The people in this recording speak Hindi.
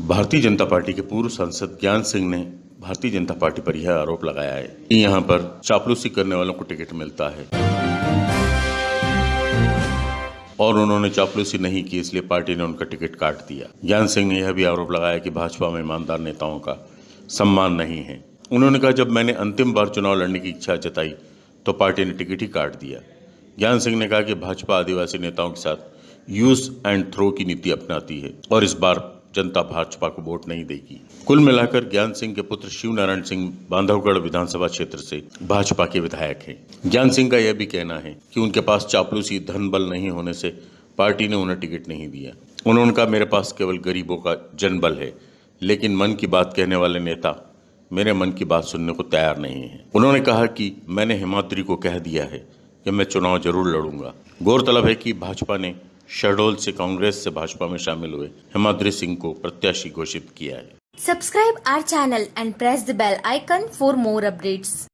भारतीय जनता पार्टी के पूर्व सांसद ज्ञान सिंह ने भारतीय जनता पार्टी पर यह आरोप लगाया है कि यहाँ पर चापलूसी करने वालों को टिकट मिलता है। और उन्होंने चापलूसी नहीं की, इसलिए पार्टी ने उनका टिकट काट दिया। ज्ञान सिंह ने यह भी आरोप लगाया कि भाजपा में ईमानदार नेताओं का सम्मान नहीं है। उन्होंने कहा, जब मैंने अंतिम बार चुनाव लड़ने की इच्छा जताई तो पार्टी ने टिकट ही काट दिया। ज्ञान सिंह ने कहा कि भाजपा आदिवासी नेताओं के साथ यूज़ एंड थ्रो की नीति अपनाती है और इस बार जनता भाजपा को वोट नहीं देगी। कुल मिलाकर ज्ञान सिंह के पुत्र शिव नारायण सिंह बांधवगढ़ विधानसभा क्षेत्र से भाजपा के विधायक हैं। ज्ञान सिंह का यह भी कहना है कि उनके पास चापलूसी धन बल नहीं होने से पार्टी ने उन्हें टिकट नहीं दिया। उन्होंने कहा, मेरे पास केवल गरीबों का जनबल है, लेकिन मन की बात कहने वाले नेता मेरे मन की बात सुनने को तैयार नहीं है। उन्होंने कहा कि मैंने हिमाद्री को कह दिया है कि मैं चुनाव ज़रूर लड़ूँगा। गौरतलब है कि भाजपा ने शहडोल से कांग्रेस से भाजपा में शामिल हुए हिमाद्री सिंह को प्रत्याशी घोषित किया है। Subscribe our channel and press the bell icon for more updates